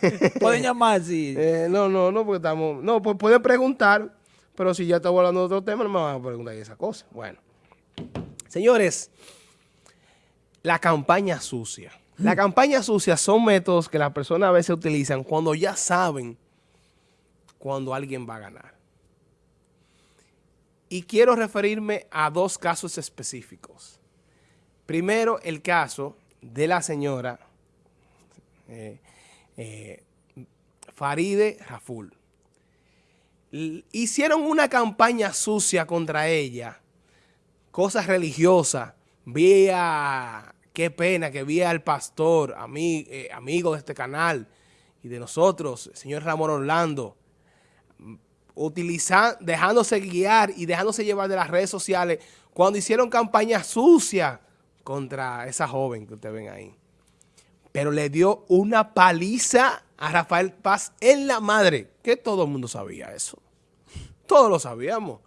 Pueden llamar, sí. Eh, no, no, no, porque estamos... No, pues pueden preguntar, pero si ya estamos hablando de otro tema, no me van a preguntar esa cosa. Bueno. Señores, la campaña sucia. La campaña sucia son métodos que las personas a veces utilizan cuando ya saben cuando alguien va a ganar. Y quiero referirme a dos casos específicos. Primero, el caso de la señora eh, eh, Faride Raful. Hicieron una campaña sucia contra ella, cosas religiosas. Vi a, qué pena que vi al pastor, eh, amigo de este canal y de nosotros, el señor Ramón Orlando, utilizando, dejándose guiar y dejándose llevar de las redes sociales cuando hicieron campaña sucia contra esa joven que ustedes ven ahí. Pero le dio una paliza a Rafael Paz en la madre, que todo el mundo sabía eso. Todos lo sabíamos.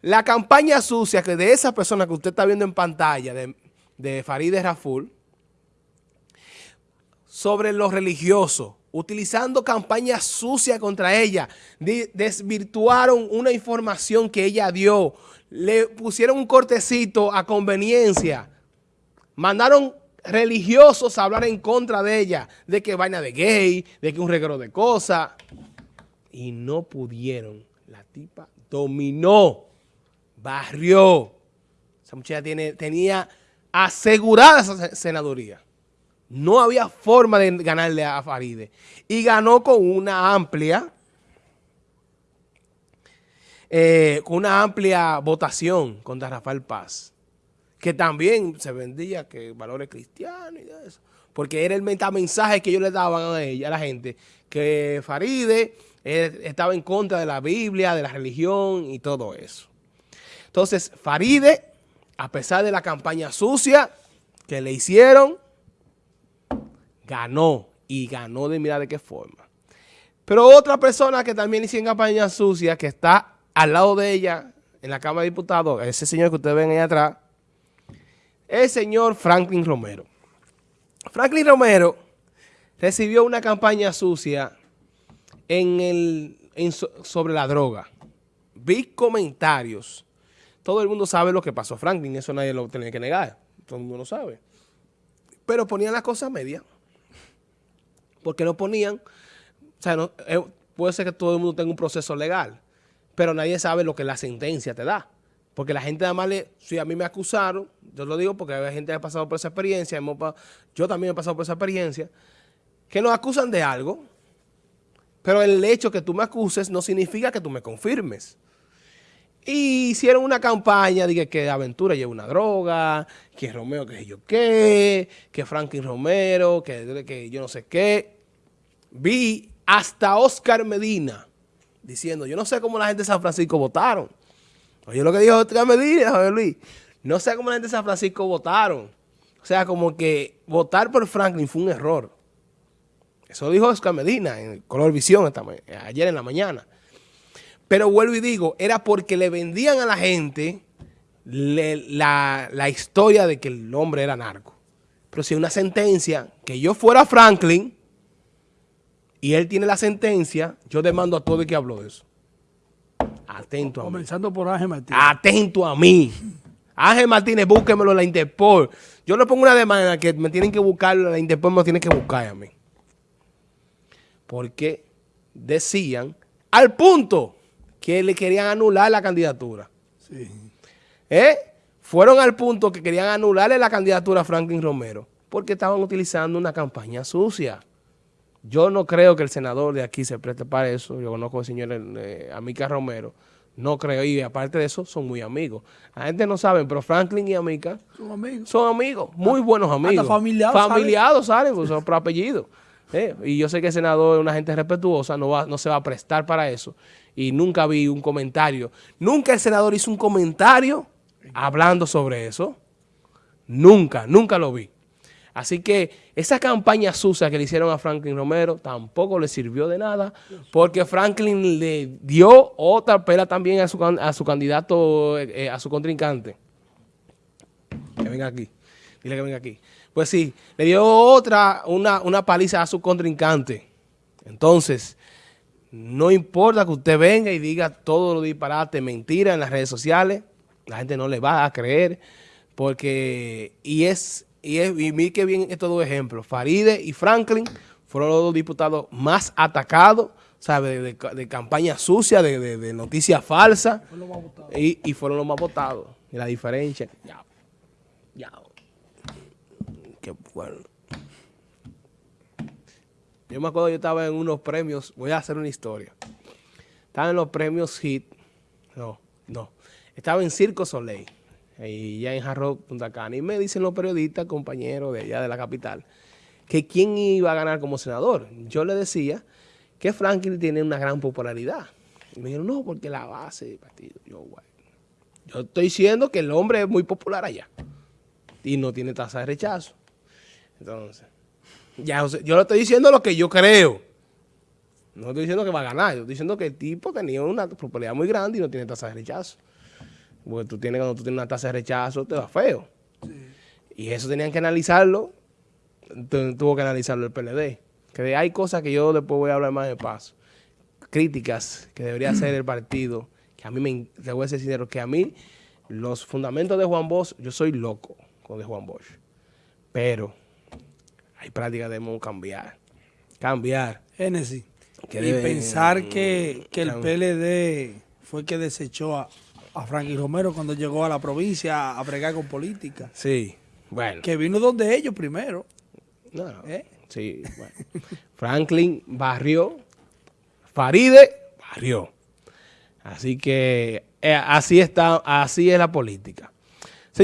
La campaña sucia que de esa persona que usted está viendo en pantalla, de, de Farideh Raful, sobre lo religioso, utilizando campañas sucias contra ella, desvirtuaron una información que ella dio, le pusieron un cortecito a conveniencia, mandaron religiosos a hablar en contra de ella, de que vaina de gay, de que un regalo de cosas, y no pudieron. La tipa dominó, barrió. Esa muchacha tiene, tenía asegurada esa senaduría. No había forma de ganarle a Faride. Y ganó con una amplia, eh, con una amplia votación contra Rafael Paz. Que también se vendía que valores cristianos y eso. Porque era el mensaje que ellos le daban a ella, a la gente, que Faride eh, estaba en contra de la Biblia, de la religión y todo eso. Entonces, Faride, a pesar de la campaña sucia que le hicieron, ganó y ganó de mirar de qué forma. Pero otra persona que también hizo en campaña sucia, que está al lado de ella en la Cámara de Diputados, ese señor que ustedes ven ahí atrás, el señor Franklin Romero. Franklin Romero recibió una campaña sucia en el, sobre la droga. Vi comentarios. Todo el mundo sabe lo que pasó Franklin, eso nadie lo tiene que negar. Todo el mundo lo sabe. Pero ponían las cosas medias porque no ponían, o sea, eh, puede ser que todo el mundo tenga un proceso legal, pero nadie sabe lo que la sentencia te da. Porque la gente además, le, si a mí me acusaron, yo lo digo porque hay gente que ha pasado por esa experiencia, yo también he pasado por esa experiencia, que nos acusan de algo, pero el hecho que tú me acuses no significa que tú me confirmes. Y hicieron una campaña de que Aventura lleva una droga, que Romeo que yo qué, que Franklin Romero, que, que yo no sé qué. Vi hasta Oscar Medina diciendo, yo no sé cómo la gente de San Francisco votaron. Oye lo que dijo Oscar Medina, Javier Luis. No sé cómo la gente de San Francisco votaron. O sea, como que votar por Franklin fue un error. Eso dijo Oscar Medina en Color Visión ayer en la mañana. Pero vuelvo y digo, era porque le vendían a la gente la, historia de que el hombre era narco. Pero si una sentencia, que yo fuera Franklin, y él tiene la sentencia, yo demando a todo el que habló de eso. Atento a mí. Comenzando por Ángel Martínez. Atento a mí. Ángel Martínez, búsquemelo en la Interpol. Yo le pongo una demanda que me tienen que buscar, la Interpol me tiene que buscar a mí. Porque decían, al punto que le querían anular la candidatura. Sí. ¿Eh? Fueron al punto que querían anularle la candidatura a Franklin Romero porque estaban utilizando una campaña sucia. Yo no creo que el senador de aquí se preste para eso. Yo conozco al señor eh, Amica Romero. No creo. Y aparte de eso, son muy amigos. La gente no sabe, pero Franklin y Amica son amigos. Son amigos, muy buenos amigos. familiados. Familiados, ¿sabes? Pues son por apellido. Eh, y yo sé que el senador es una gente respetuosa, no, va, no se va a prestar para eso. Y nunca vi un comentario. Nunca el senador hizo un comentario hablando sobre eso. Nunca, nunca lo vi. Así que esa campaña sucia que le hicieron a Franklin Romero tampoco le sirvió de nada porque Franklin le dio otra pela también a su, a su candidato, eh, a su contrincante. Que venga aquí. Dile que venga aquí. Pues sí, le dio otra, una, una paliza a su contrincante. Entonces, no importa que usted venga y diga todo lo disparate, mentira en las redes sociales, la gente no le va a creer, porque, y es, y es, y mire que bien estos dos ejemplos, Faride y Franklin fueron los dos diputados más atacados, ¿sabe? De, de- de campaña sucia, de, de, de noticias falsas, y, y fueron los más votados. Y la diferencia, ya, ya, qué bueno. Yo me acuerdo, yo estaba en unos premios, voy a hacer una historia. Estaba en los premios HIT, no, no, estaba en Circo Soleil, y ya en Jarro, Punta Cana, y me dicen los periodistas, compañeros de allá de la capital, que quién iba a ganar como senador. Yo le decía que Franklin tiene una gran popularidad. Y me dijeron, no, porque la base del partido. Yo, bueno, yo estoy diciendo que el hombre es muy popular allá y no tiene tasa de rechazo. Entonces, ya, yo le estoy diciendo lo que yo creo. No estoy diciendo que va a ganar, yo estoy diciendo que el tipo tenía una popularidad muy grande y no tiene tasa de rechazo. Porque tú tienes, cuando tú tienes una tasa de rechazo, te va feo. Y eso tenían que analizarlo, tu- tuvo que analizarlo el PLD. Que hay cosas que yo después voy a hablar más de paso. Críticas que debería hacer el partido, que a mí me, te voy a ser sincero, que a mí los fundamentos de Juan Bosch, yo soy loco con de Juan Bosch. Pero hay prácticas que debemos cambiar. Cambiar. Génesis. Y debe- pensar que, que el. PLD fue que desechó a, a Frankie Romero cuando llegó a la provincia a, bregar con política. Sí, bueno. Que vino donde ellos primero. No, no. ¿Eh? Sí, bueno. Franklin barrió, Faride barrió. Así que eh, así está, así es la política.